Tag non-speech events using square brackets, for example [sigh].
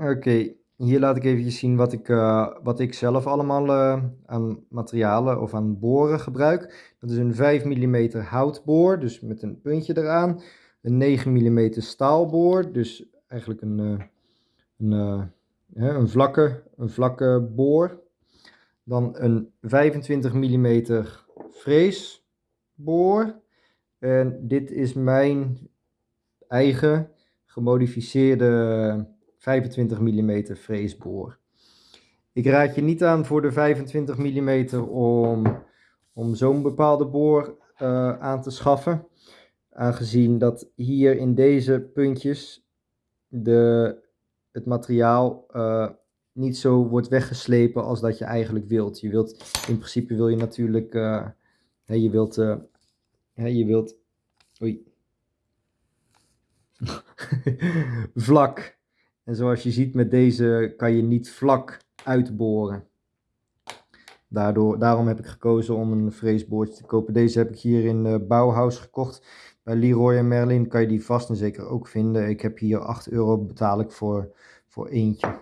Oké, hier laat ik even zien wat ik, uh, wat ik zelf allemaal uh, aan materialen of aan boren gebruik. Dat is een 5 mm houtboor, dus met een puntje eraan. Een 9 mm staalboor, dus eigenlijk een, uh, een, een, vlakke, een vlakke boor. Dan een 25 mm freesboor. En dit is mijn eigen gemodificeerde 25 mm freesboor. Ik raad je niet aan voor de 25 mm om, om zo'n bepaalde boor uh, aan te schaffen. Aangezien dat hier in deze puntjes de, het materiaal uh, niet zo wordt weggeslepen als dat je eigenlijk wilt. Je wilt in principe wil je natuurlijk, uh, je wilt, je wilt, oei, [laughs] vlak. En zoals je ziet met deze kan je niet vlak uitboren. Daardoor, daarom heb ik gekozen om een freesboordje te kopen. Deze heb ik hier in uh, Bauhaus gekocht. Bij Leroy en Merlin kan je die vast en zeker ook vinden. Ik heb hier 8 euro betaal ik voor, voor eentje.